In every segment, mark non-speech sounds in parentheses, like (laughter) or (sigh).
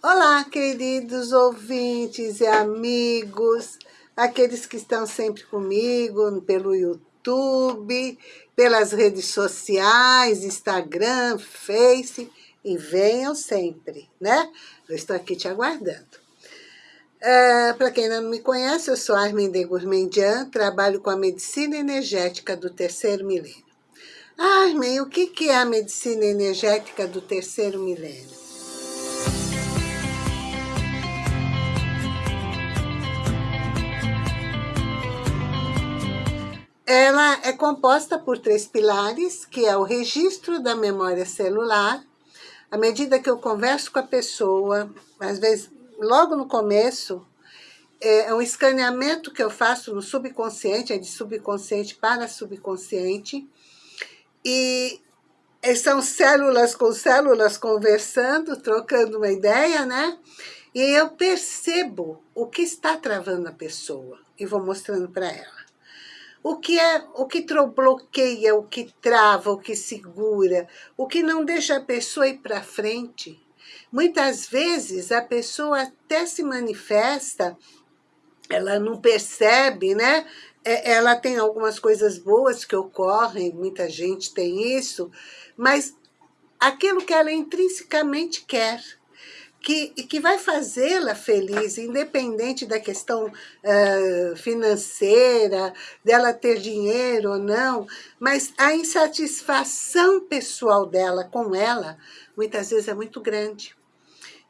Olá, queridos ouvintes e amigos, aqueles que estão sempre comigo pelo YouTube, pelas redes sociais, Instagram, Face, e venham sempre, né? Eu estou aqui te aguardando. É, Para quem não me conhece, eu sou Arminde Gourmandian, trabalho com a medicina energética do terceiro milênio. Armin, o que é a medicina energética do terceiro milênio? Ela é composta por três pilares, que é o registro da memória celular. À medida que eu converso com a pessoa, às vezes, logo no começo, é um escaneamento que eu faço no subconsciente, é de subconsciente para subconsciente, e são células com células conversando, trocando uma ideia, né? E eu percebo o que está travando a pessoa e vou mostrando para ela. O que é, o que bloqueia, o que trava, o que segura, o que não deixa a pessoa ir para frente. Muitas vezes a pessoa até se manifesta, ela não percebe, né? É, ela tem algumas coisas boas que ocorrem, muita gente tem isso, mas aquilo que ela intrinsecamente quer, que, que vai fazê-la feliz, independente da questão uh, financeira, dela ter dinheiro ou não, mas a insatisfação pessoal dela com ela, muitas vezes é muito grande.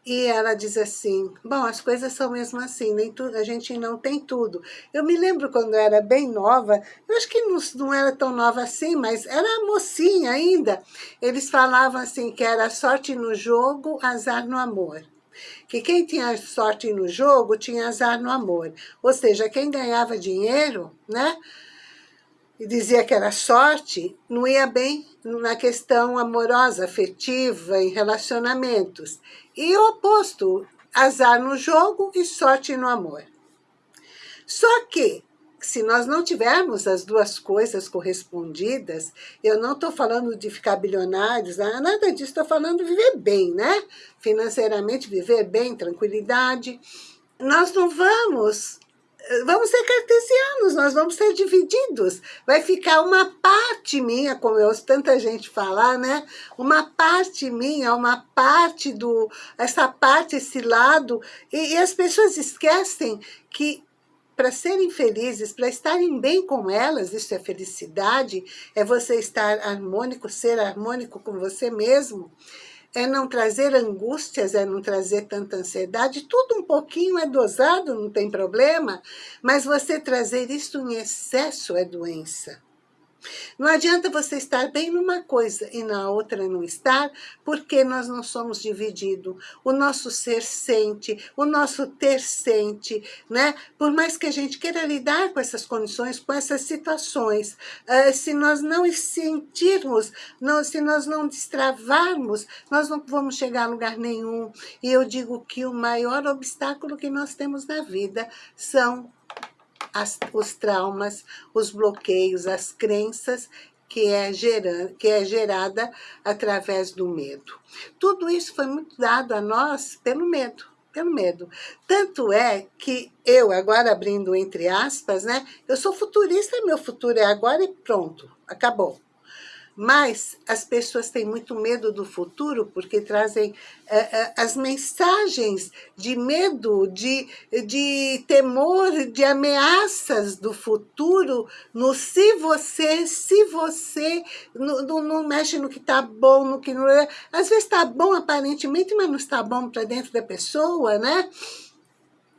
E ela diz assim, bom, as coisas são mesmo assim, nem tudo, a gente não tem tudo. Eu me lembro quando eu era bem nova, eu acho que não, não era tão nova assim, mas era mocinha ainda. Eles falavam assim, que era sorte no jogo, azar no amor. Que quem tinha sorte no jogo, tinha azar no amor. Ou seja, quem ganhava dinheiro, né? E dizia que era sorte, não ia bem na questão amorosa, afetiva, em relacionamentos. E o oposto, azar no jogo e sorte no amor. Só que, se nós não tivermos as duas coisas correspondidas, eu não estou falando de ficar bilionários, ah, nada disso, estou falando de viver bem, né? Financeiramente, viver bem, tranquilidade. Nós não vamos vamos ser cartesianos, nós vamos ser divididos. Vai ficar uma parte minha, como eu ouço tanta gente falar, né? Uma parte minha, uma parte do... Essa parte, esse lado. E, e as pessoas esquecem que para serem felizes, para estarem bem com elas, isso é felicidade, é você estar harmônico, ser harmônico com você mesmo é não trazer angústias, é não trazer tanta ansiedade, tudo um pouquinho é dosado, não tem problema, mas você trazer isso em excesso é doença. Não adianta você estar bem numa coisa e na outra não estar, porque nós não somos divididos. O nosso ser sente, o nosso ter sente, né? Por mais que a gente queira lidar com essas condições, com essas situações, uh, se nós não sentirmos, se nós não destravarmos, nós não vamos chegar a lugar nenhum. E eu digo que o maior obstáculo que nós temos na vida são as, os traumas, os bloqueios, as crenças que é, gerando, que é gerada através do medo. Tudo isso foi muito dado a nós pelo medo, pelo medo. Tanto é que eu, agora abrindo entre aspas, né? Eu sou futurista, meu futuro é agora e pronto, acabou. Mas as pessoas têm muito medo do futuro porque trazem uh, uh, as mensagens de medo, de, de temor, de ameaças do futuro no se você, se você não, mexe no que está bom, no que não é. Às vezes está bom aparentemente, mas não está bom para dentro da pessoa, né?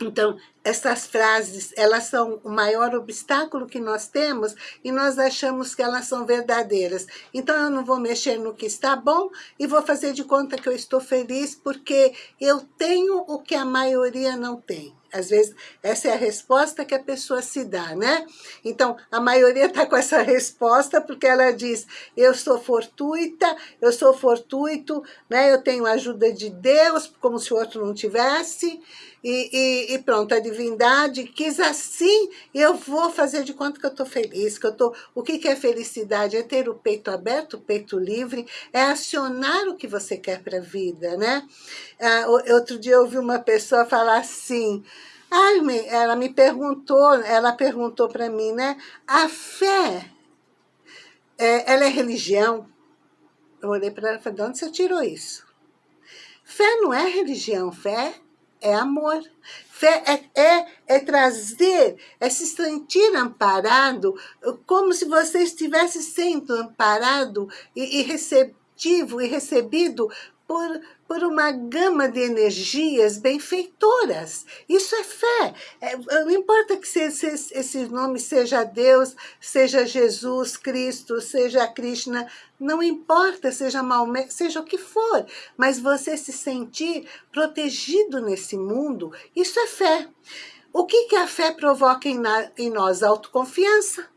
Então, essas frases, elas são o maior obstáculo que nós temos e nós achamos que elas são verdadeiras. Então, eu não vou mexer no que está bom e vou fazer de conta que eu estou feliz porque eu tenho o que a maioria não tem. Às vezes, essa é a resposta que a pessoa se dá, né? Então, a maioria está com essa resposta porque ela diz, eu sou fortuita, eu sou fortuito, né? eu tenho a ajuda de Deus, como se o outro não tivesse, e, e, e pronto, a divindade quis assim, eu vou fazer de conta que eu estou feliz, que eu tô... O que, que é felicidade? É ter o peito aberto, o peito livre, é acionar o que você quer para a vida, né? Ah, outro dia eu ouvi uma pessoa falar assim, Ai, ela me perguntou, ela perguntou para mim, né? A fé, é, ela é religião? Eu olhei para ela e falei, de onde você tirou isso? Fé não é religião, fé é amor. Fé é, é, é, trazer, é se sentir amparado, como se você estivesse sendo amparado e, e receptivo e recebido por, por uma gama de energias benfeitoras. Isso é fé. É, não importa que se, se, esse nome seja Deus, seja Jesus Cristo, seja Krishna, não importa, seja Maomé, seja o que for, mas você se sentir protegido nesse mundo, isso é fé. O que, que a fé provoca em, na, em nós? Autoconfiança.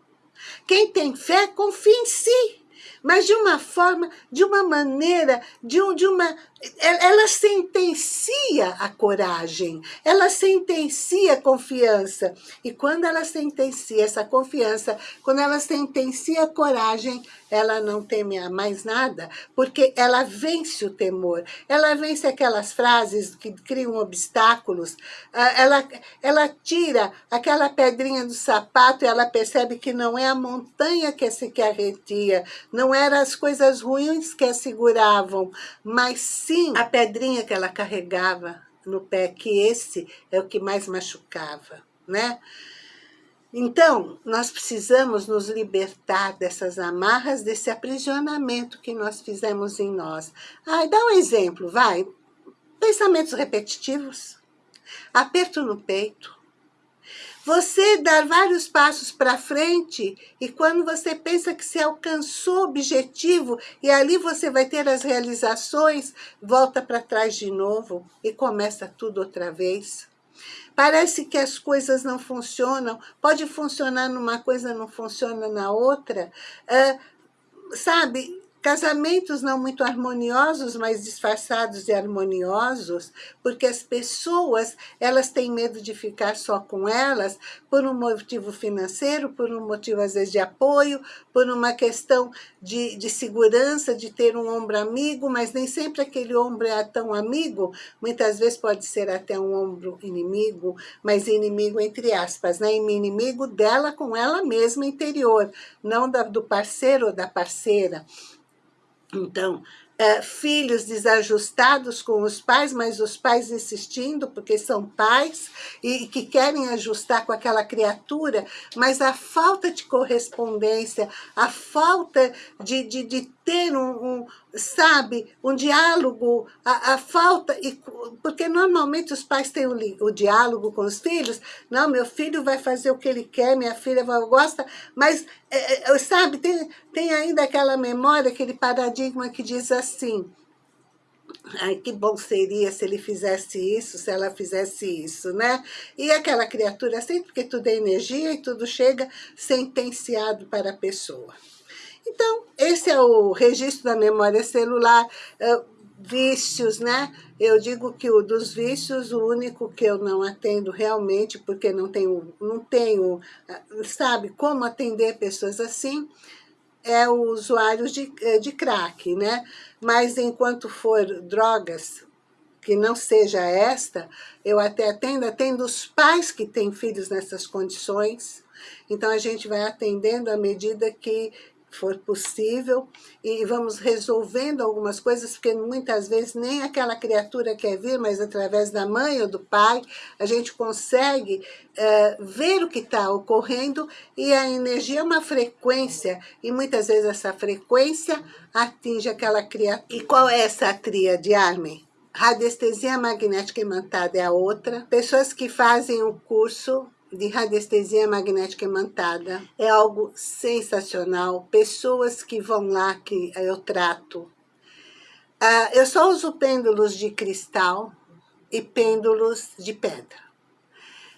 Quem tem fé, confia em si mas de uma forma, de uma maneira, de, um, de uma... Ela sentencia a coragem, ela sentencia a confiança. E quando ela sentencia essa confiança, quando ela sentencia a coragem, ela não teme a mais nada, porque ela vence o temor. Ela vence aquelas frases que criam obstáculos, ah, ela, ela tira aquela pedrinha do sapato e ela percebe que não é a montanha que se que arretia, não eram as coisas ruins que a seguravam, mas sim a pedrinha que ela carregava no pé, que esse é o que mais machucava, né? Então, nós precisamos nos libertar dessas amarras, desse aprisionamento que nós fizemos em nós. Ai, dá um exemplo, vai. Pensamentos repetitivos, aperto no peito. Você dar vários passos para frente e quando você pensa que se alcançou o objetivo e ali você vai ter as realizações, volta para trás de novo e começa tudo outra vez. Parece que as coisas não funcionam, pode funcionar numa coisa, não funciona na outra. Sabe, Casamentos não muito harmoniosos, mas disfarçados de harmoniosos, porque as pessoas, elas têm medo de ficar só com elas por um motivo financeiro, por um motivo às vezes de apoio, por uma questão de, de segurança, de ter um ombro amigo, mas nem sempre aquele ombro é tão amigo, muitas vezes pode ser até um ombro inimigo, mas inimigo entre aspas, né? inimigo dela com ela mesma interior, não da, do parceiro ou da parceira. Então, é, filhos desajustados com os pais, mas os pais insistindo, porque são pais e que querem ajustar com aquela criatura, mas a falta de correspondência, a falta de, de, de ter um, um, sabe, um diálogo, a, a, falta, e, porque normalmente os pais têm o, o, diálogo com os filhos, não, meu filho vai fazer o que ele quer, minha filha gosta, mas, é, é, sabe, tem, tem ainda aquela memória, aquele paradigma que diz assim, Ai, que bom seria se ele fizesse isso, se ela fizesse isso, né? E aquela criatura assim, porque tudo é energia e tudo chega sentenciado para a pessoa. Então, esse é o registro da memória celular, uh, vícios, né? Eu digo que o dos vícios, o único que eu não atendo realmente, porque não tenho, não tenho uh, sabe, como atender pessoas assim, é o usuário de, eh, de crack, né? Mas enquanto for drogas, que não seja esta, eu até atendo, atendo os pais que têm filhos nessas condições, então a gente vai atendendo à medida que for possível e vamos resolvendo algumas coisas, porque muitas vezes nem aquela criatura quer vir, mas através da mãe ou do pai, a gente consegue é, ver o que está ocorrendo e a energia é uma frequência e muitas vezes essa frequência atinge aquela criatura. E qual é essa tríade, Armin? Radiestesia magnética imantada é a outra. Pessoas que fazem o curso de radiestesia magnética imantada. É algo sensacional. Pessoas que vão lá, que eu trato. Uh, eu só uso pêndulos de cristal e pêndulos de pedra.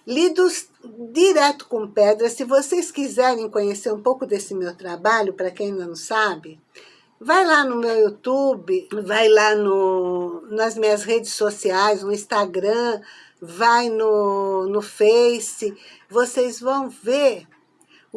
Lidos direto com pedra. Se vocês quiserem conhecer um pouco desse meu trabalho, para quem ainda não sabe, Vai lá no meu YouTube, vai lá no, nas minhas redes sociais, no Instagram, vai no, no Face, vocês vão ver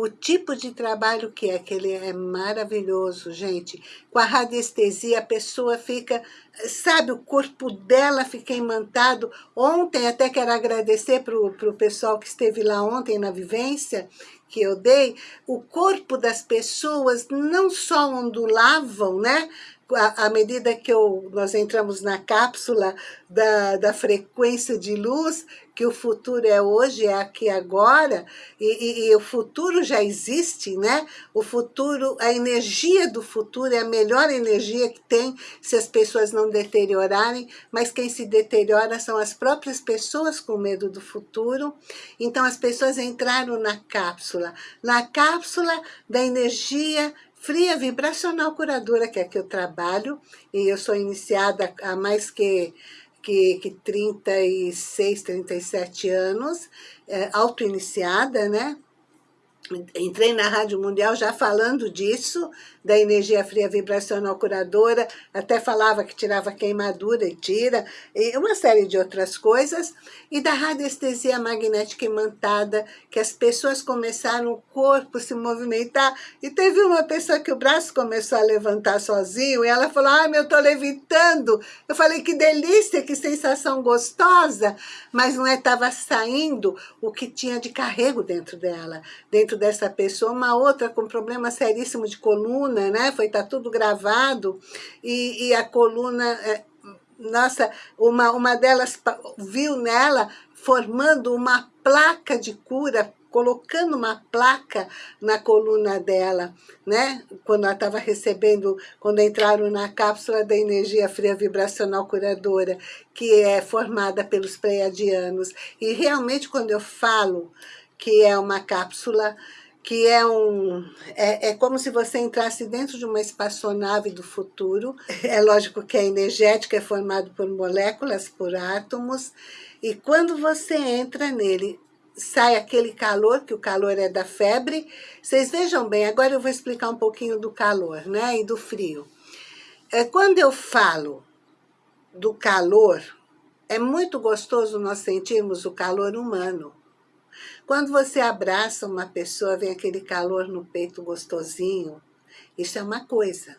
o tipo de trabalho que é, que ele é maravilhoso, gente. Com a radiestesia, a pessoa fica, sabe, o corpo dela fica imantado. Ontem, até quero agradecer para o pessoal que esteve lá ontem na vivência, que eu dei, o corpo das pessoas não só ondulavam, né? À medida que eu, nós entramos na cápsula da, da frequência de luz, que o futuro é hoje, é aqui agora, e, e, e, o futuro já existe, né? O futuro, a energia do futuro é a melhor energia que tem se as pessoas não deteriorarem, mas quem se deteriora são as próprias pessoas com medo do futuro. Então as pessoas entraram na cápsula, na cápsula da energia fria vibracional curadora, que é que eu trabalho, e eu sou iniciada há mais que, que, que 36, 37 anos, é, auto-iniciada, né? Entrei na Rádio Mundial já falando disso, da energia fria vibracional curadora, até falava que tirava queimadura e tira, e uma série de outras coisas, e da radiestesia magnética imantada, que as pessoas começaram o corpo se movimentar, e teve uma pessoa que o braço começou a levantar sozinho, e ela falou, ah, eu tô levitando. Eu falei, que delícia, que sensação gostosa, mas não é, estava saindo o que tinha de carrego dentro dela, dentro dessa pessoa, uma outra com problema seríssimo de coluna, né? Foi, tá tudo gravado, e, e a coluna, é, nossa, uma, uma delas viu nela formando uma placa de cura, colocando uma placa na coluna dela, né? Quando ela estava recebendo, quando entraram na cápsula da energia fria vibracional curadora, que é formada pelos pleiadianos. E realmente, quando eu falo que é uma cápsula que é um é, é como se você entrasse dentro de uma espaçonave do futuro. (laughs) É lógico que é energético, é formado por moléculas, por átomos, e quando você entra nele, sai aquele calor, que o calor é da febre. Vocês vejam bem, agora eu vou explicar um pouquinho do calor né, e do frio. É, quando eu falo do calor, é muito gostoso nós sentirmos o calor humano. Quando você abraça uma pessoa, vem aquele calor no peito gostosinho. Isso é uma coisa.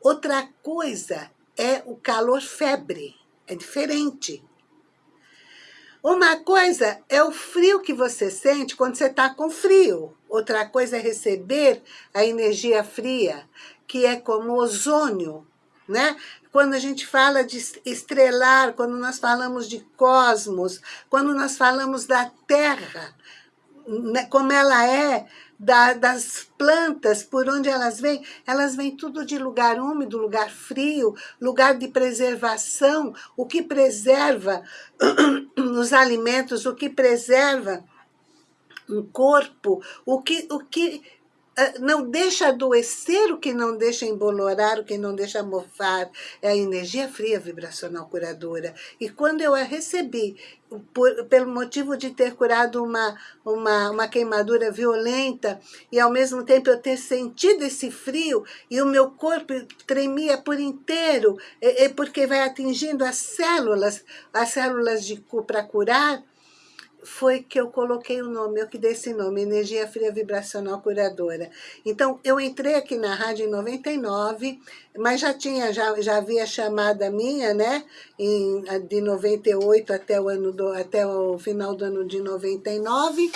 Outra coisa é o calor febre. É diferente. Uma coisa é o frio que você sente quando você está com frio. Outra coisa é receber a energia fria, que é como ozônio, né? Quando a gente fala de estrelar, quando nós falamos de cosmos, quando nós falamos da Terra, né, como ela é, da, das plantas, por onde elas vêm, elas vêm tudo de lugar úmido, lugar frio, lugar de preservação, o que preserva (clears throat) os alimentos, o que preserva um corpo, o que, o que não deixa adoecer, o que não deixa embolorar, o que não deixa mofar, é a energia fria vibracional curadora. E quando eu a recebi, por, pelo motivo de ter curado uma, uma, uma queimadura violenta, e ao mesmo tempo eu ter sentido esse frio, e o meu corpo tremia por inteiro, é, é porque vai atingindo as células, as células para curar, foi que eu coloquei o nome, eu que dei esse nome, Energia Fria Vibracional Curadora. Então, eu entrei aqui na rádio em 99, mas já tinha, já, já havia chamada minha, né, em, de 98 até o, ano do, até o final do ano de 99,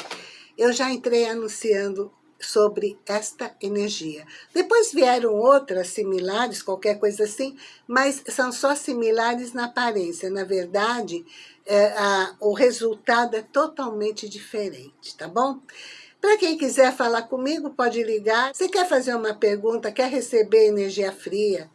eu já entrei anunciando sobre esta energia. Depois vieram outras similares, qualquer coisa assim, mas são só similares na aparência. Na verdade, é, a, o resultado é totalmente diferente, tá bom? Para quem quiser falar comigo, pode ligar. Se quer fazer uma pergunta, quer receber energia fria,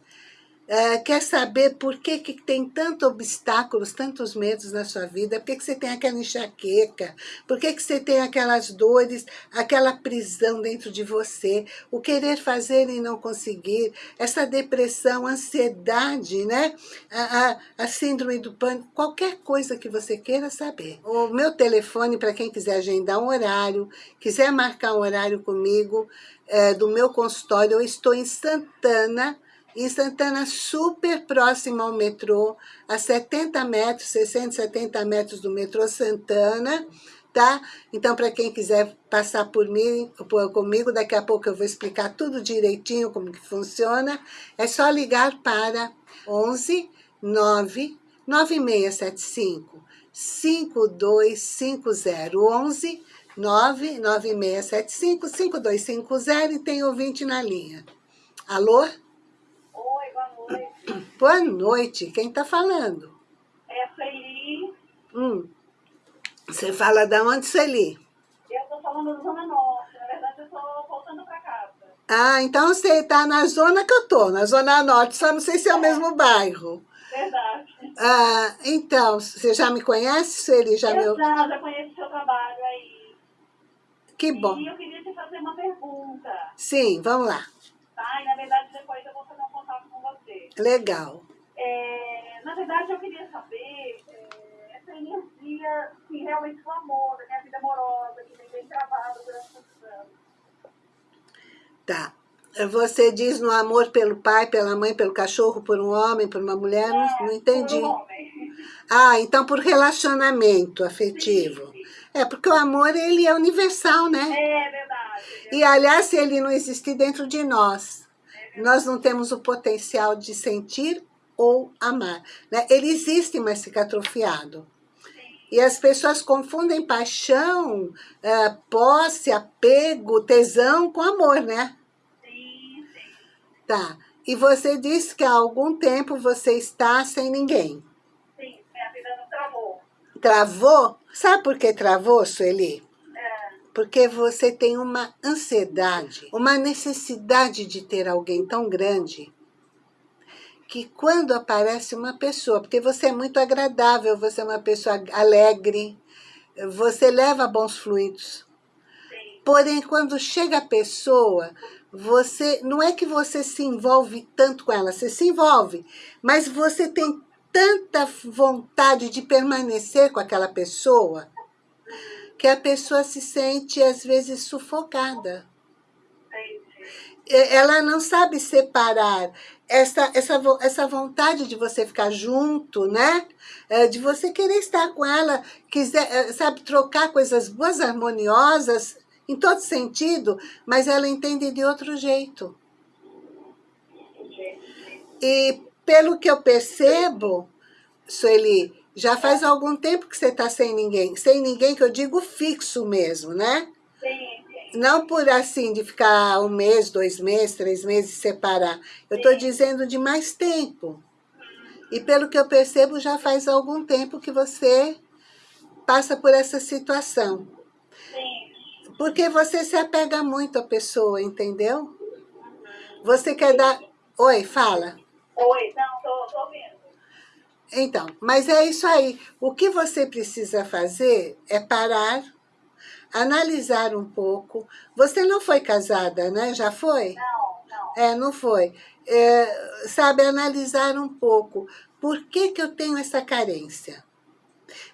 Uh, quer saber por que, que tem tantos obstáculos, tantos medos na sua vida, por que, que você tem aquela enxaqueca, por que, que você tem aquelas dores, aquela prisão dentro de você, o querer fazer e não conseguir, essa depressão, ansiedade, né? A, a, a síndrome do pânico, qualquer coisa que você queira saber. O meu telefone, para quem quiser agendar um horário, quiser marcar um horário comigo, é, do meu consultório, eu estou em Santana, em Santana, super próximo ao metrô, a 70 metros, 60, 70 metros do metrô Santana, tá? Então, para quem quiser passar por mim, por, comigo, daqui a pouco eu vou explicar tudo direitinho como que funciona. É só ligar para 11 9 9675 5250 11 99675 5250 e tem ouvinte na linha. Alô? Boa noite. Quem está falando? É a Sueli. Hum. Você fala da onde, Sueli? Eu estou falando da Zona Norte. Na verdade, eu estou voltando para casa. Ah, então você está na zona que eu estou, na Zona Norte. Só não sei se é, é. o mesmo bairro. Verdade. Ah, então, você já me conhece, Sueli? Já eu me... já, já conheço o seu trabalho aí. Que bom. E eu queria te fazer uma pergunta. Sim, vamos lá. Tá, e na verdade depois eu vou fazer um contato com você. Legal. É, na verdade, eu queria saber é, essa energia que realmente o amor, da minha vida amorosa, que vem bem travada durante muitos anos. Tá. Você diz no amor pelo pai, pela mãe, pelo cachorro, por um homem, por uma mulher? É, não, não entendi. Por um homem. Ah, então por relacionamento afetivo. Sim, sim. É, porque o amor, ele é universal, né? É verdade. É e, aliás, se ele não existir dentro de nós, nós não temos o potencial de sentir ou amar. Né? Ele existe, mas fica atrofiado. E as pessoas confundem paixão, uh, posse, apego, tesão com amor, né? Sim, sim. Tá. E você disse que há algum tempo você está sem ninguém. Sim, minha vida não travou. Travou? Sabe por que travou, Sueli? Porque você tem uma ansiedade, uma necessidade de ter alguém tão grande que quando aparece uma pessoa, porque você é muito agradável, você é uma pessoa alegre, você leva bons fluidos. Porém, quando chega a pessoa, você não é que você se envolve tanto com ela, você se envolve, mas você tem tanta vontade de permanecer com aquela pessoa que a pessoa se sente, às vezes, sufocada. Ela não sabe separar essa, essa, essa vontade de você ficar junto, né? É, de você querer estar com ela, quiser, é, sabe, trocar coisas boas, harmoniosas, em todo sentido, mas ela entende de outro jeito. E pelo que eu percebo, Sueli, já faz algum tempo que você está sem ninguém. Sem ninguém que eu digo fixo mesmo, né? Sim. Não por assim, de ficar um mês, dois meses, três meses e separar. Eu estou dizendo de mais tempo. E pelo que eu percebo, já faz algum tempo que você passa por essa situação. Sim. Porque você se apega muito à pessoa, entendeu? Você quer dar... Oi, fala. Oi, não, tô ouvindo. Então, mas é isso aí. O que você precisa fazer é parar analisar um pouco. Você não foi casada, né? Já foi? Não, não. É, não foi. É, sabe, analisar um pouco. Por que, que eu tenho essa carência?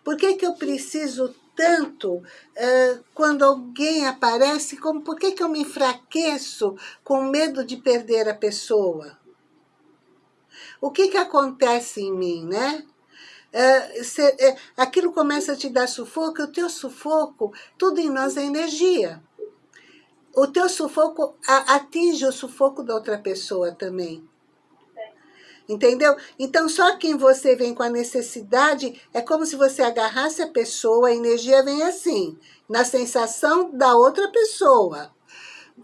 Por que, que eu preciso tanto é, quando alguém aparece? Como, por que, que eu me enfraqueço com medo de perder a pessoa? O que, que acontece em mim, né? é, cê, é, aquilo começa a te dar sufoco, o teu sufoco, tudo em nós é energia. O teu sufoco a, atinge o sufoco da outra pessoa também. Entendeu? Então, só quem você vem com a necessidade, é como se você agarrasse a pessoa, a energia vem assim, na sensação da outra pessoa.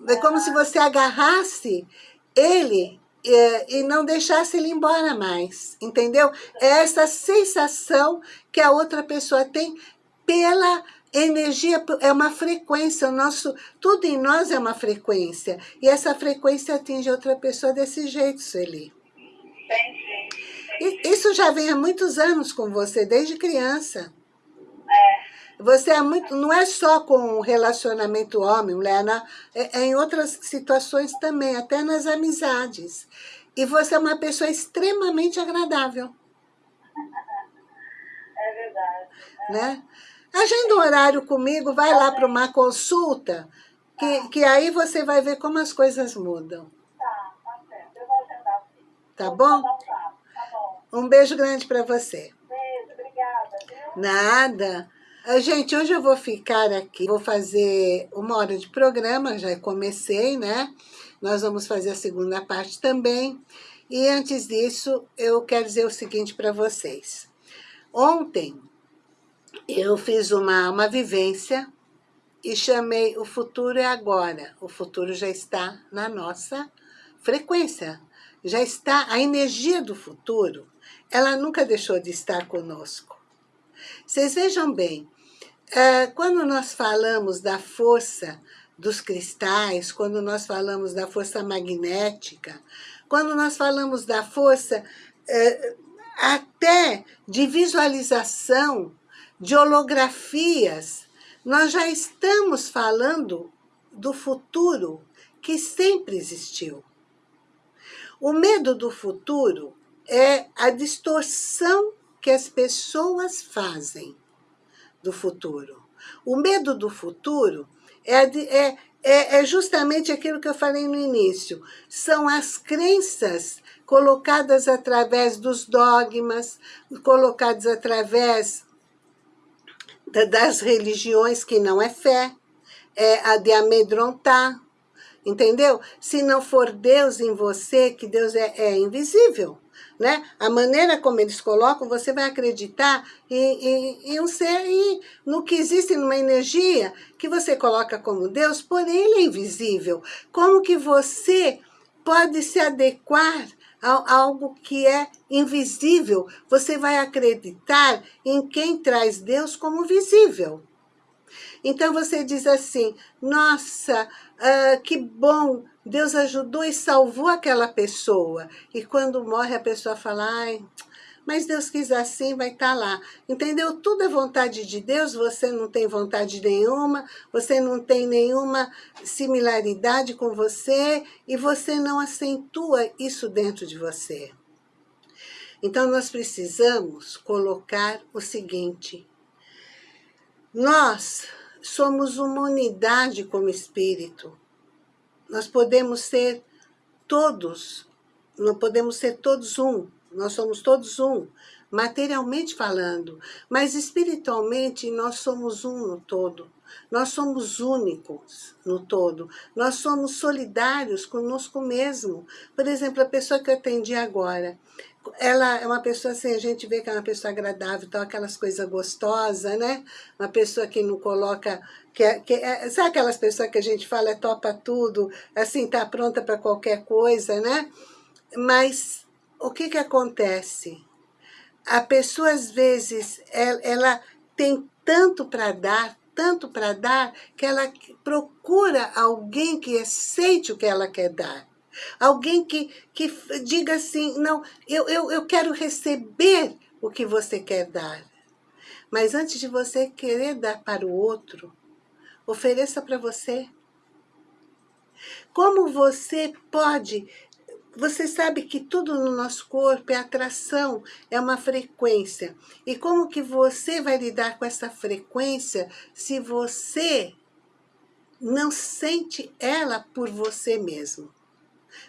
É como se você agarrasse ele é, e não deixasse ele embora mais, entendeu? É essa sensação que a outra pessoa tem pela energia, é uma frequência, o nosso, tudo em nós é uma frequência, e essa frequência atinge outra pessoa desse jeito, Sueli. Entendi. Isso já vem há muitos anos com você, desde criança. É. Você é muito, não é só com o relacionamento homem-mulher, é, é em outras situações também, até nas amizades. E você é uma pessoa extremamente agradável. É verdade. É. Né? Agenda um horário comigo, vai lá para uma consulta, que, que aí você vai ver como as coisas mudam. Tá, tá certo. Eu vou agendar sim. Tá bom? um Tá bom. Um beijo grande para você. Beijo, obrigada. Nada. Ah, Gente, hoje eu vou ficar aqui, vou fazer uma hora de programa, já comecei, né? Nós vamos fazer a segunda parte também. E antes disso, eu quero dizer o seguinte para vocês. Ontem, eu fiz uma, uma vivência e chamei O Futuro é Agora. O futuro já está na nossa frequência. Já está, a energia do futuro, ela nunca deixou de estar conosco. Vocês vejam bem, eh, quando nós falamos da força dos cristais, quando nós falamos da força magnética, quando nós falamos da força eh, até de visualização, de holografias, nós já estamos falando do futuro que sempre existiu. O medo do futuro é a distorção que as pessoas fazem do futuro. O medo do futuro é, é, é, é justamente aquilo que eu falei no início. São as crenças colocadas através dos dogmas, colocadas através da- das religiões que não é fé, é a de amedrontar, entendeu? Se não for Deus em você, que Deus é, é invisível, né? A maneira como eles colocam, você vai acreditar em, em, em um ser, em, no que existe numa energia que você coloca como Deus, porém ele é invisível. Como que você pode se adequar a algo que é invisível? Você vai acreditar em quem traz Deus como visível. Então você diz assim, nossa, ah, que bom, Deus ajudou e salvou aquela pessoa. E quando morre a pessoa fala, ai, mas Deus quis assim, vai estar lá. Entendeu? Tudo é vontade de Deus, você não tem vontade nenhuma, você não tem nenhuma similaridade com você e você não acentua isso dentro de você. Então nós precisamos colocar o seguinte, nós somos uma unidade como espírito. Nós podemos ser todos, não podemos ser todos um, nós somos todos um, materialmente falando, mas espiritualmente nós somos um no todo. Nós somos únicos no todo. Nós somos solidários conosco mesmo. Por exemplo, a pessoa que eu atendi agora, ela é uma pessoa assim, a gente vê que é uma pessoa agradável, então aquelas coisas gostosas, né? Uma pessoa que não coloca... Que, é- que é- sabe aquelas pessoas que a gente fala, é topa tudo, assim, tá pronta para qualquer coisa, né? Mas o que que acontece? A pessoa, às vezes, ela, ela tem tanto para dar, tanto para dar, que ela procura alguém que aceite o que ela quer dar. Alguém que, que diga assim, não, eu, eu, eu quero receber o que você quer dar. Mas antes de você querer dar para o outro, ofereça para você. Como você pode... Você sabe que tudo no nosso corpo é atração, é uma frequência. E como que você vai lidar com essa frequência se você não sente ela por você mesmo?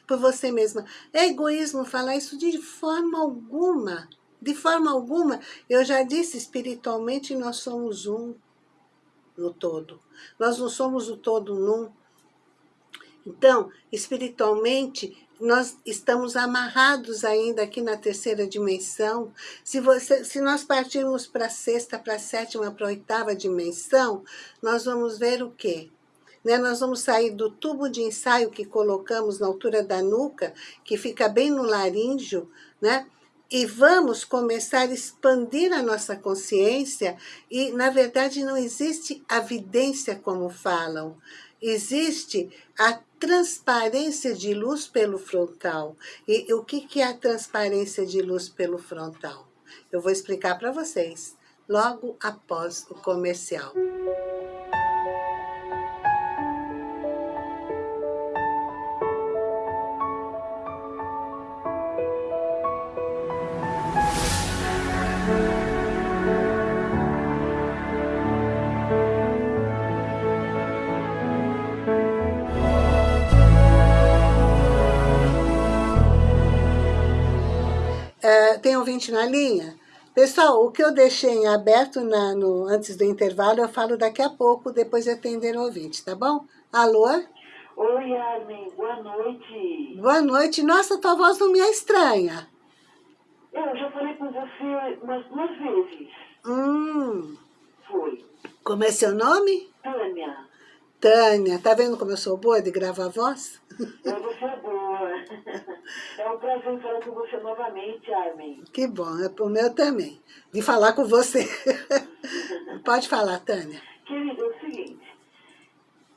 Por você mesma. É egoísmo falar isso de forma alguma. De forma alguma. Eu já disse, espiritualmente nós somos um no todo. Nós não somos o todo num. Então, espiritualmente, nós estamos amarrados ainda aqui na terceira dimensão. Se, você, se nós partirmos para a sexta, para a sétima, para a oitava dimensão, nós vamos ver o quê? Né? Nós vamos sair do tubo de ensaio que colocamos na altura da nuca, que fica bem no laríngeo, né? e vamos começar a expandir a nossa consciência e, na verdade, não existe a vidência como falam. Existe a transparência de luz pelo frontal. E, o que é a transparência de luz pelo frontal? Eu vou explicar para vocês logo após o comercial. Tem ouvinte na linha? Pessoal, o que eu deixei em aberto na, no, antes do intervalo, eu falo daqui a pouco, depois de atender o ouvinte, tá bom? Alô? Oi, Armin, boa noite. Boa noite. Nossa, tua voz não me é estranha. Eu já falei com você umas duas vezes. Hum. Foi. Como é seu nome? Tânia. Tânia. Tá vendo como eu sou boa de gravar voz? É, você é boa. É um prazer falar com você novamente, Armin. Que bom, é o meu também, de falar com você. (laughs) Pode falar, Tânia. Querida, é o seguinte,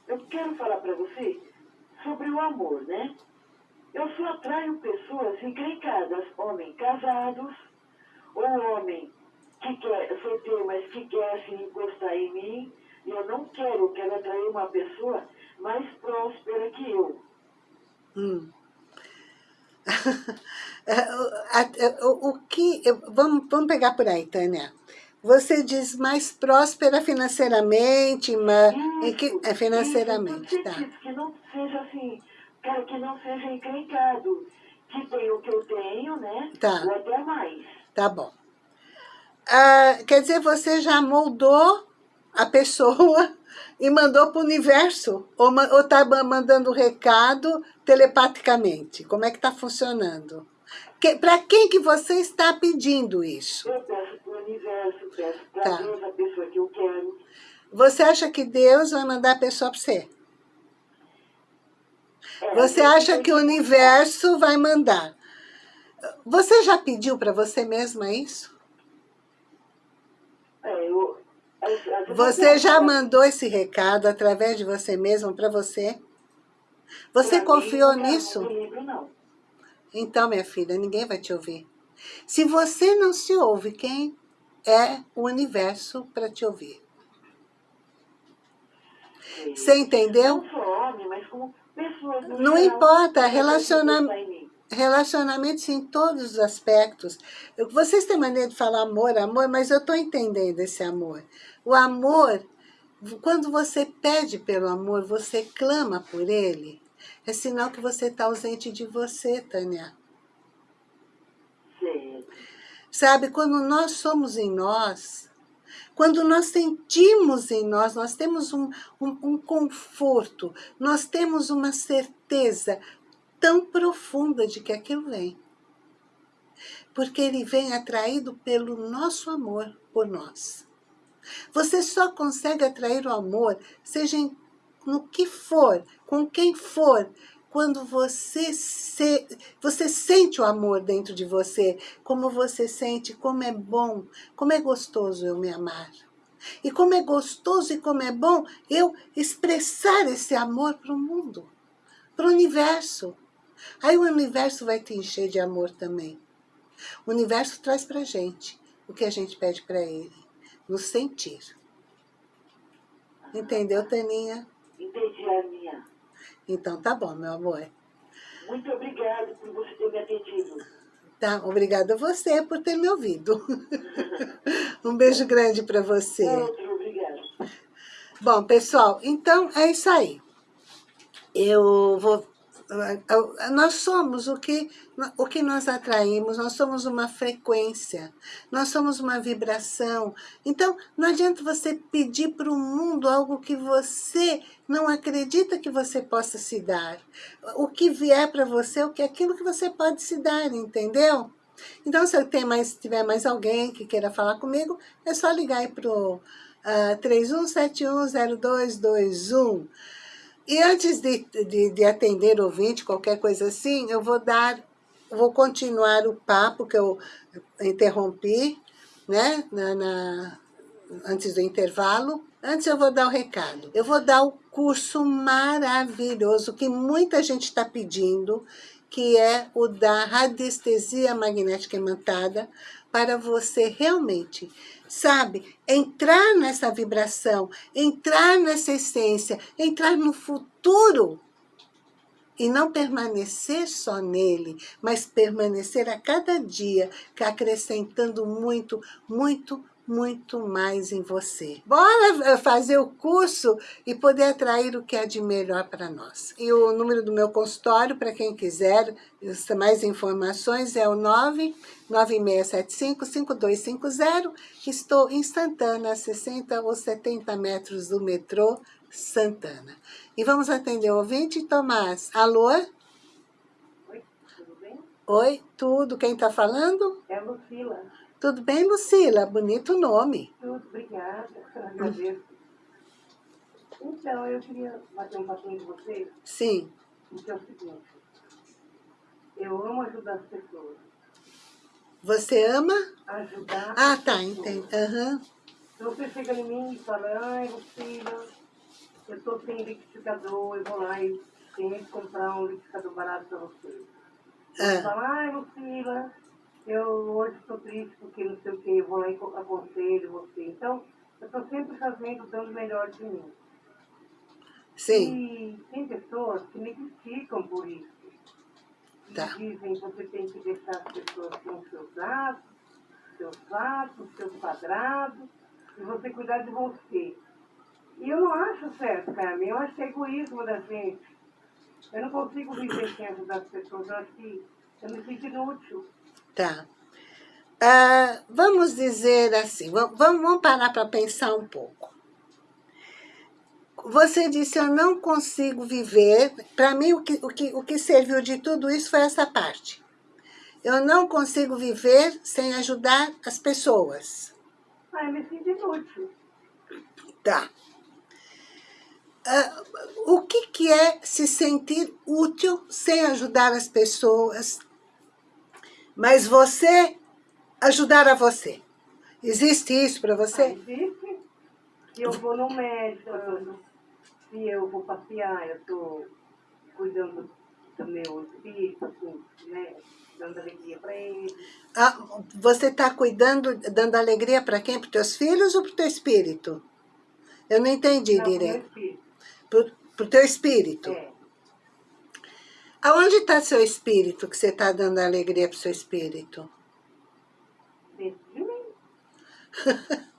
eu quero falar para você sobre o amor, né? Eu só atraio pessoas encrencadas, homens casados, ou homem que quer, solteiro, mas que quer assim encostar em mim, e eu não quero, quero atrair uma pessoa mais próspera que eu. Hum. (laughs) o, o que... Vamos, vamos pegar por aí, Tânia. Você diz mais próspera financeiramente, mas isso, que, é financeiramente, isso, tá. Que não seja assim, quero que não seja encrencado, que tem o que eu tenho, né? Tá. Ou até mais. Tá bom. Ah, quer dizer, você já moldou a pessoa e mandou para o universo? Ou está mandando recado telepaticamente? Como é que está funcionando? Que, para quem que você está pedindo isso? Eu peço para o universo, peço para Tá. Deus a pessoa que eu quero. Você acha que Deus vai mandar a pessoa para você? É, Você acha que o universo vai mandar? Você já pediu para você mesma isso? É, eu, às- às vezes eu Você já mandou esse recado através de você mesma para você? Você confiou nisso? Então, minha filha, ninguém vai te ouvir. Se você não se ouve, quem é o universo para te ouvir? Você entendeu? Não importa, que Relacionamentos em todos os aspectos. Eu- Vocês têm maneira de falar amor, amor, mas eu estou entendendo esse amor. O amor, quando você pede pelo amor, você clama por ele, é sinal que você está ausente de você, Tânia. Sei. Sabe, quando nós somos em nós, quando nós sentimos em nós, nós temos um, um, um conforto, nós temos uma certeza tão profunda de que aquilo vem. Porque ele vem atraído pelo nosso amor por nós. Você só consegue atrair o amor, seja em, no que for, com quem for, quando você, se, você sente o amor dentro de você, como você sente, como é bom, como é gostoso eu me amar. E como é gostoso e como é bom eu expressar esse amor para o mundo, para o universo. Aí o universo vai te encher de amor também. O universo traz para gente o que a gente pede para ele, nos sentir. Entendeu, Taninha? Entendi, Arminha. Então tá bom, meu amor. Muito obrigado por você ter me atendido. Tá, obrigada a você por ter me ouvido. (laughs) um beijo grande para você. Outro, obrigado. Bom, pessoal, então é isso aí. Eu vou... Nós somos o que, o que nós atraímos, nós somos uma frequência, nós somos uma vibração. Então, não adianta você pedir para o mundo algo que você não acredita que você possa se dar. O que vier para você, é aquilo que você pode se dar, entendeu? Então, se tem mais, tiver mais alguém que queira falar comigo, é só ligar aí para o uh, 31710221. E antes de, de, de atender ouvinte, qualquer coisa assim, eu vou dar, vou continuar o papo que eu interrompi, né, na, na antes do intervalo. Antes eu vou dar o recado. Eu vou dar o curso maravilhoso que muita gente está pedindo, que é o da radiestesia magnética imantada, para você realmente, sabe, entrar nessa vibração, entrar nessa essência, entrar no futuro e não permanecer só nele, mas permanecer a cada dia, acrescentando muito, muito, muito mais em você. Bora eh, fazer o curso e poder atrair o que é de melhor para nós. E o número do meu consultório, para quem quiser mais informações, é o 99675-5250. Estou instantânea, a 60 ou 70 metros do metrô Santana. E vamos atender o ouvinte, Tomás. Alô? Oi, tudo bem? Oi, tudo. Quem está falando? É a Lucila. Tudo bem, Lucila? Bonito nome. Tudo, obrigada. Agradeço. Então, eu queria bater um papinho com vocês. Sim. Que é o seguinte. Eu amo ajudar as pessoas. Você ama? Ajudar Ah, as tá, entendi. Aham. Então você chega em mim e fala, ai, Lucila, eu tô sem liquidificador, eu vou lá e tenho que comprar um liquidificador barato para você. Você Ah, fala, ai, Lucila, eu hoje estou triste porque não sei o que, eu vou lá e co- aconselho você. Então, eu estou sempre fazendo, dando o melhor de mim. sim. E tem pessoas que me criticam por isso. E Tá. dizem que você tem que deixar as pessoas com seus dados, seus fatos, seus quadrados, e você cuidar de você. E eu não acho certo, Carmen. Eu acho egoísmo da gente. Eu não consigo viver sem ajudar as pessoas. Eu acho que eu me sinto inútil. Tá. Ah, vamos dizer assim, va- vamos, vamos parar para pensar um pouco. Você disse, eu não consigo viver. Para mim, o que, o, que, o que serviu de tudo isso foi essa parte. Eu não consigo viver sem ajudar as pessoas. Ah, eu me sinto inútil. Tá. Ah, o que, que é se sentir útil sem ajudar as pessoas, mas você ajudar a você? Existe isso para Ah, você? existe. Se eu vou no médico, se eu vou passear, eu estou cuidando do meu espírito, assim, né? Dando alegria para ele. Ah, você está cuidando, dando alegria para quem? Para teus filhos ou para o teu espírito? Eu não entendi Não, direito. Para o teu espírito. É. Aonde está seu espírito que você está dando alegria para o seu espírito? Dentro de mim. (laughs)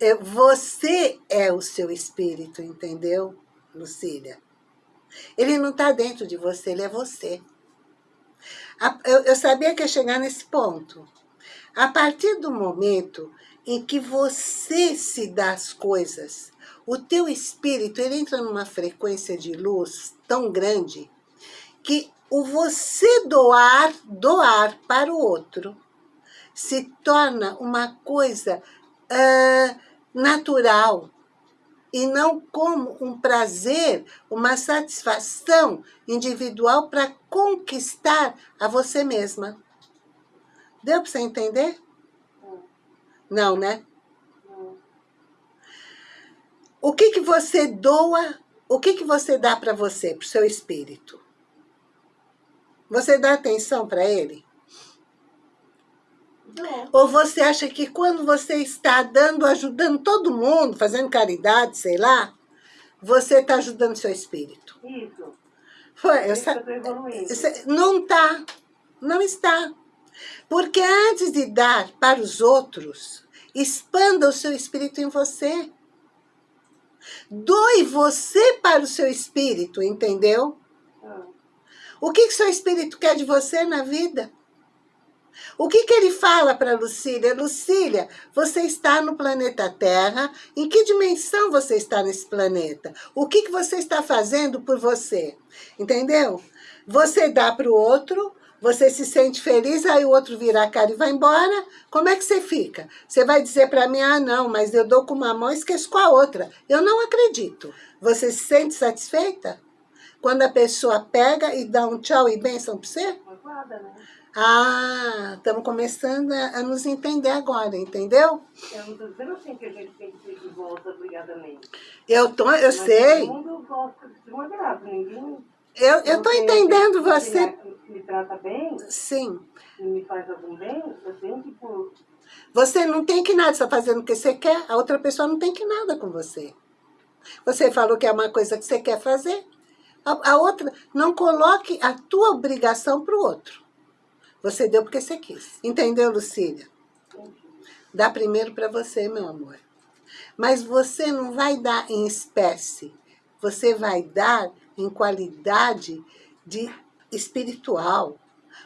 É, Você é o seu espírito, entendeu, Lucília? Ele não está dentro de você, ele é você. Eu sabia que ia chegar nesse ponto. A partir do momento em que você se dá as coisas, o teu espírito ele entra numa frequência de luz tão grande que o você doar, doar para o outro, se torna uma coisa ah, natural e não como um prazer, uma satisfação individual para conquistar a você mesma. Deu para você entender? Não, né? O que, que você doa, o que, que você dá para você, para o seu espírito? Você dá atenção para ele? Não. Ou você acha que quando você está dando, ajudando todo mundo, fazendo caridade, sei lá, você está ajudando seu espírito? Isso. Foi, É eu isso eu. Cê- Não está. Não está. Porque antes de dar para os outros, expanda o seu espírito em você. Doe você para o seu espírito, entendeu? Ah, O que, que seu espírito quer de você na vida? O que, que ele fala para Lucília? Lucília, você está no planeta Terra. Em que dimensão você está nesse planeta? O que, que você está fazendo por você? Entendeu? Você dá para o outro, você se sente feliz, aí o outro vira a cara e vai embora. Como é que você fica? Você vai dizer para mim, ah, não, mas eu dou com uma mão e esqueço com a outra. Eu não acredito. Você se sente satisfeita? Quando a pessoa pega e dá um tchau e bênção para você? né? Ah, estamos começando a, nos entender agora, entendeu? Eu não estou dizendo assim que a gente tem que ter de volta obrigadamente. Eu, tô, eu Mas sei. Todo mundo gosta de uma graça, ninguém... Eu, eu tô entendendo você. Se me trata bem, Sim. me faz algum bem, eu tenho que por Você não tem que nada, você está fazendo o que você quer, a outra pessoa não tem que nada com você. Você falou que é uma coisa que você quer fazer. A, a outra, não coloque a tua obrigação para o outro. Você deu porque você quis. Entendeu, Lucília? Dá primeiro para você, meu amor. Mas você não vai dar em espécie. Você vai dar em qualidade de espiritual.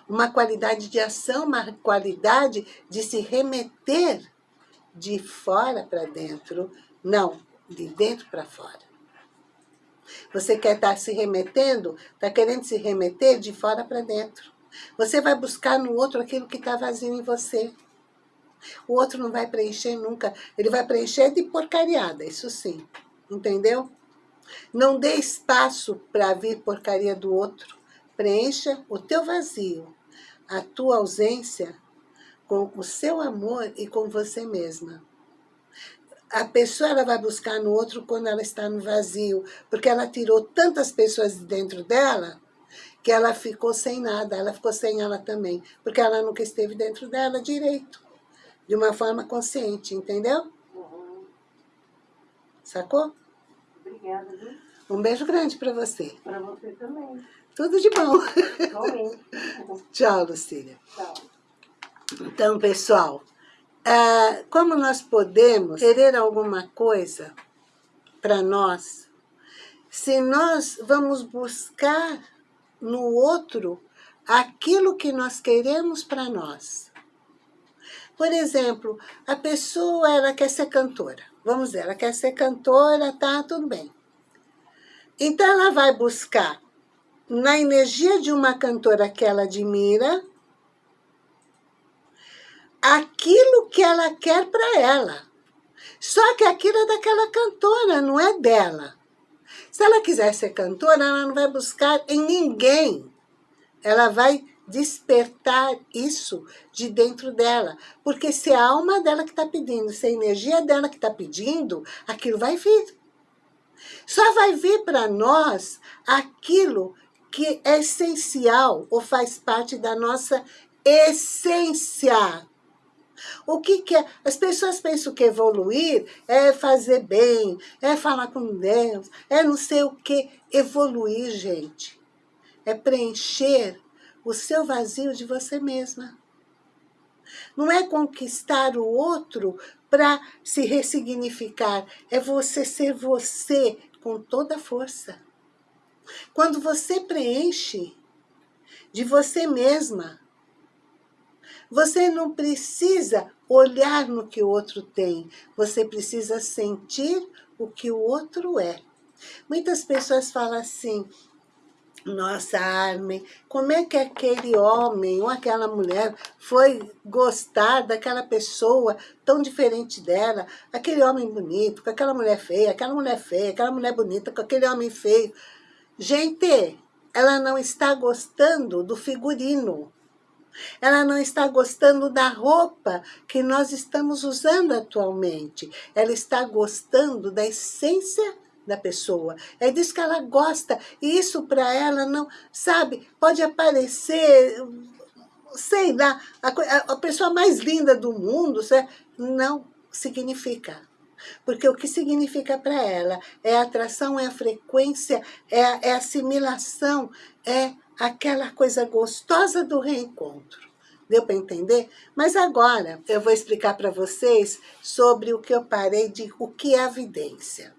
Uma qualidade de ação, uma qualidade de se remeter de fora para dentro. Não, de dentro para fora. Você quer estar se remetendo, está querendo se remeter de fora para dentro. Você vai buscar no outro aquilo que está vazio em você. O outro não vai preencher nunca. Ele vai preencher de porcariada, isso sim. Entendeu? Não dê espaço para vir porcaria do outro. Preencha o teu vazio, a tua ausência com o seu amor e com você mesma. A pessoa ela vai buscar no outro quando ela está no vazio, porque ela tirou tantas pessoas de dentro dela que ela ficou sem nada, ela ficou sem ela também, porque ela nunca esteve dentro dela direito, de uma forma consciente, entendeu? Uhum. Sacou? Obrigada, viu? Um beijo grande para você. Para você também. Tudo de bom. Igualmente. (laughs) Tchau, Lucília. Tchau. Então, pessoal, ah, como nós podemos querer alguma coisa para nós, se nós vamos buscar no outro aquilo que nós queremos para nós. Por exemplo, a pessoa ela quer ser cantora. Vamos dizer, ela quer ser cantora, tá, tudo bem. Então ela vai buscar na energia de uma cantora que ela admira, aquilo que ela quer para ela. Só que aquilo é daquela cantora, não é dela. Se ela quiser ser cantora, ela não vai buscar em ninguém. Ela vai despertar isso de dentro dela. Porque se a alma dela que está pedindo, se a energia dela que está pedindo, aquilo vai vir. Só vai vir para nós aquilo que é essencial ou faz parte da nossa essência. O que, que é? As pessoas pensam que evoluir é fazer bem, é falar com Deus, é não sei o que. Evoluir, gente, é preencher o seu vazio de você mesma. Não é conquistar o outro para se ressignificar, é você ser você com toda a força. Quando você preenche de você mesma, você não precisa olhar no que o outro tem, você precisa sentir o que o outro é. Muitas pessoas falam assim, nossa, Armin, como é que aquele homem ou aquela mulher foi gostar daquela pessoa tão diferente dela? Aquele homem bonito, com aquela mulher feia, aquela mulher feia, aquela mulher bonita, com aquele homem feio. Gente, ela não está gostando do figurino. Ela não está gostando da roupa que nós estamos usando atualmente. Ela está gostando da essência da pessoa. É disso que ela gosta. E isso para ela não, sabe, pode aparecer, sei lá, a, a pessoa mais linda do mundo, não significa. Porque o que significa para ela é a atração, é a frequência, é a, é a assimilação, é aquela coisa gostosa do reencontro. Deu para entender? Mas agora eu vou explicar para vocês sobre o que eu parei de o que é a vidência.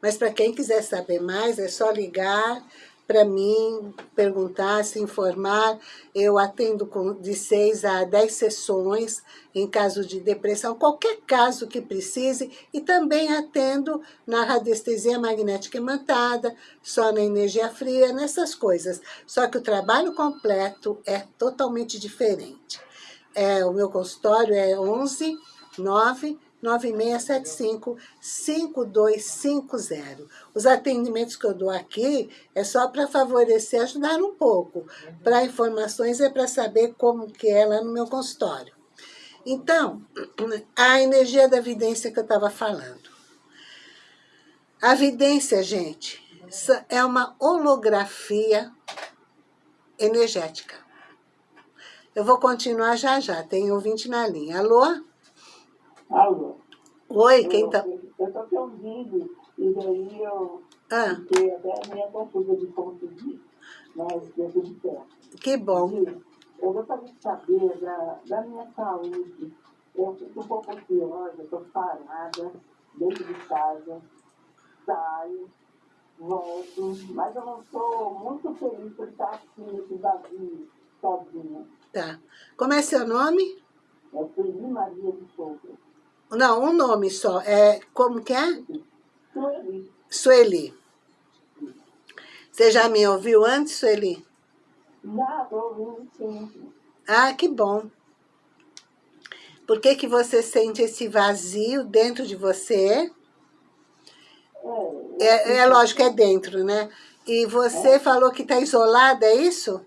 Mas para quem quiser saber mais, é só ligar para mim, perguntar, se informar. Eu atendo com de 6 a 10 sessões em caso de depressão, qualquer caso que precise, e também atendo na radiestesia magnética imantada, só na energia fria, nessas coisas. Só que o trabalho completo é totalmente diferente. É, o meu consultório é 11 9 9675-5250. Os atendimentos que eu dou aqui é só para favorecer, ajudar um pouco. Para informações é para saber como que é lá no meu consultório. Então, a energia da vidência que eu estava falando. A vidência, gente, é uma holografia energética. Eu vou continuar já já, tem ouvinte na linha. Alô? Alô? Oi, quem tá... Eu estou te ouvindo, e daí eu ah. fiquei até meio confusa de conseguir, mas deu tudo certo. Que bom. Eu gostaria de saber da, da minha saúde. Eu fico um pouco ansiosa, estou parada dentro de casa, saio, volto, mas eu não estou muito feliz por estar assim, esse vazio, sozinha. Tá. Como é seu nome? É Sueli Maria de Souza. Não, um nome só. É, como que é? Sueli. Sueli. Você já me ouviu antes, Sueli? Já, estou ouvindo sempre. Ah, que bom. Por que, que você sente esse vazio dentro de você? É, É, é lógico, é dentro, né? E você falou que está isolada, é isso?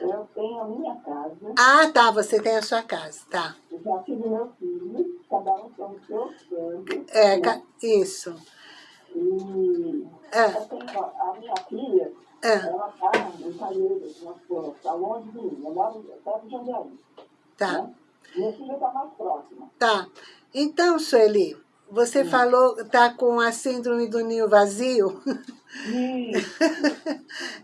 Eu tenho a minha casa, Ah, tá, você tem a sua casa, tá. eu já tive meu filho, cada um tem o seu sangue. É, né? isso. E É, eu tenho a minha filha, é, ela está em Calheiros, está longe de mim, eu moro perto de Jandaí. tá, Né? Minha filha está mais próxima. tá. Então, Sueli, você falou, tá com a síndrome do ninho vazio? Isso,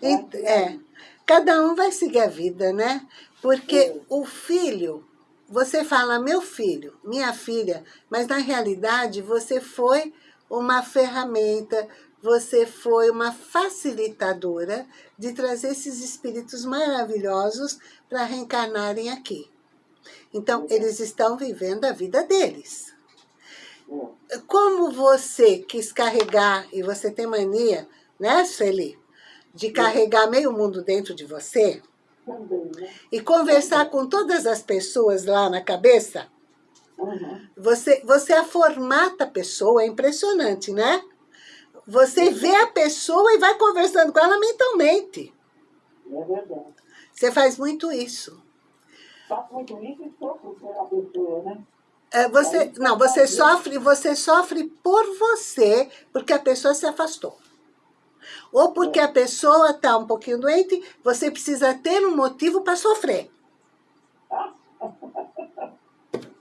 (laughs) É, cada um vai seguir a vida, né? Porque o filho, você fala meu filho, minha filha, mas na realidade você foi uma ferramenta, você foi uma facilitadora de trazer esses espíritos maravilhosos para reencarnarem aqui. Então, eles estão vivendo a vida deles. é, Como você quis carregar, e você tem mania, né, Sueli? De carregar meio mundo dentro de você e conversar com todas as pessoas lá na cabeça, Uhum. você, você aformata a pessoa, é impressionante, né? Você vê a pessoa e vai conversando com ela mentalmente. É verdade. Você faz muito isso. Faço muito isso e sofro pela pessoa, né? É, Você, não, você sofre, você sofre por você, porque a pessoa se afastou. Ou porque a pessoa está um pouquinho doente, você precisa ter um motivo para sofrer.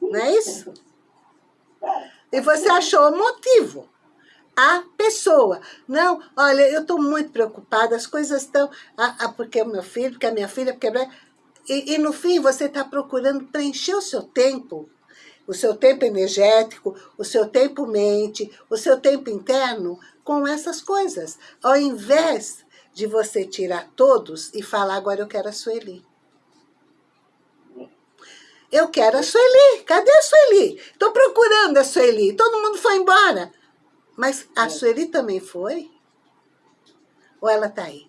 Não é isso? E você achou o motivo. A pessoa. Não, olha, eu estou muito preocupada, as coisas estão... Ah, ah, porque é o meu filho, porque é a minha filha, porque... é- E, e no fim você está procurando preencher o seu tempo, o seu tempo energético, o seu tempo mente, o seu tempo interno com essas coisas. Ao invés de você tirar todos e falar, agora eu quero a Sueli. Eu quero a Sueli. Cadê a Sueli? Estou procurando a Sueli. Todo mundo foi embora. Mas a Sueli também foi? Ou ela está aí?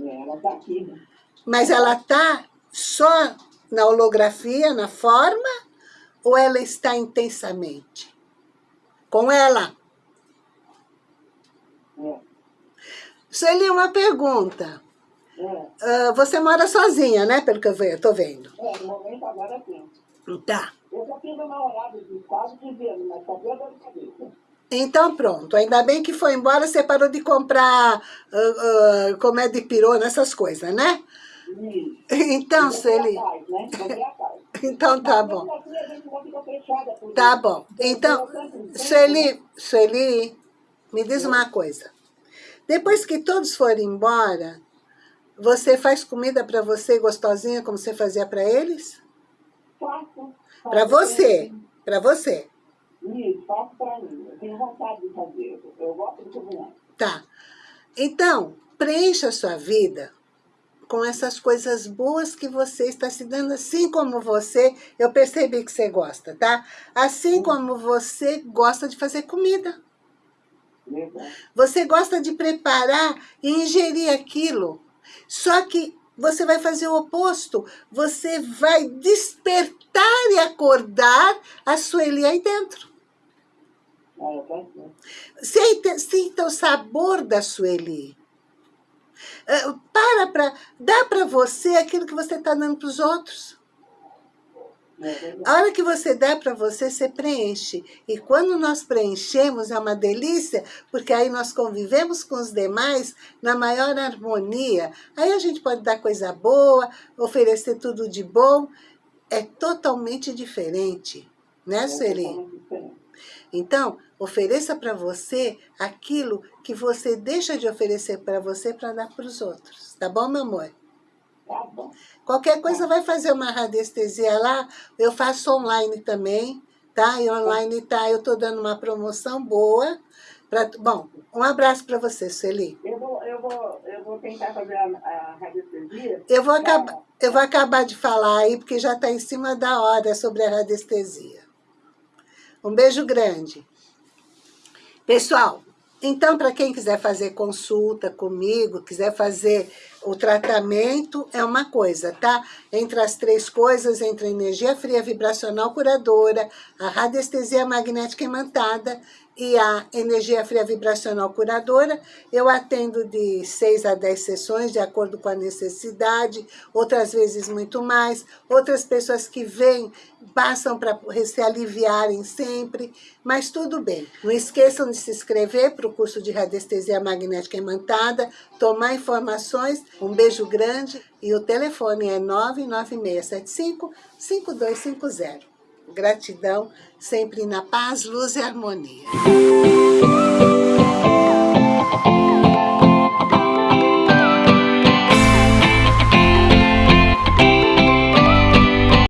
É, ela está aqui, né? Mas ela está só na holografia, na forma? Ou ela está intensamente? Com ela. É, Sueli, uma pergunta. é, Ah, você mora sozinha, né? Pelo que eu estou vendo. é, no momento agora sim. Tá. Eu já tive uma hora de quase 15 anos, mas só deu dor de cabeça. Então pronto, ainda bem que foi embora, você parou de comprar uh, uh, é de pirona, essas coisas, né? Isso. Então, Sueli, atrás, né? (laughs) Então tá bom. assim, Tá bom. Então, Sueli, Sueli, me diz uma coisa. Depois que todos forem embora, você faz comida para você gostosinha como você fazia para eles? Faço. Para você, para você. Isso, faço para mim. Eu tenho vontade de fazer. Eu- Eu gosto de cozinhar. Tá. Então, preencha a sua vida com essas coisas boas que você está se dando, assim como você, eu percebi que você gosta, tá? Assim como você gosta de fazer comida. Você gosta de preparar e ingerir aquilo. Só que você vai fazer o oposto. Você vai despertar e acordar a Sueli aí dentro. É, Sinta, sinta o sabor da Sueli. Uh, para para... Dá para você aquilo que você está dando para os outros. A hora que você dá para você, você preenche. E quando nós preenchemos, é uma delícia, porque aí nós convivemos com os demais na maior harmonia. Aí a gente pode dar coisa boa, oferecer tudo de bom. É totalmente diferente, né, é Sueli? Então, ofereça para você aquilo que você deixa de oferecer para você para dar para os outros. Tá bom, meu amor? Tá. Qualquer coisa vai fazer uma radiestesia lá, eu faço online também, tá? E online tá, eu tô dando uma promoção boa. Pra, bom, um abraço para você, Sueli. Eu vou, eu, vou, eu vou tentar fazer a, a radiestesia. Eu vou, acabar, eu vou acabar de falar aí, porque já está em cima da hora sobre a radiestesia. Um beijo grande. Pessoal, então, para quem quiser fazer consulta comigo, quiser fazer o tratamento, é uma coisa, tá? Entre as três coisas, entre a energia fria vibracional curadora, a radiestesia magnética imantada e a energia fria vibracional curadora, eu atendo de 6 a 10 sessões, de acordo com a necessidade, outras vezes muito mais, outras pessoas que vêm, passam para se aliviarem sempre, mas tudo bem. Não esqueçam de se inscrever para o curso de radiestesia magnética imantada, tomar informações, um beijo grande e o telefone é 99675 5250. Gratidão, sempre na paz, luz e harmonia.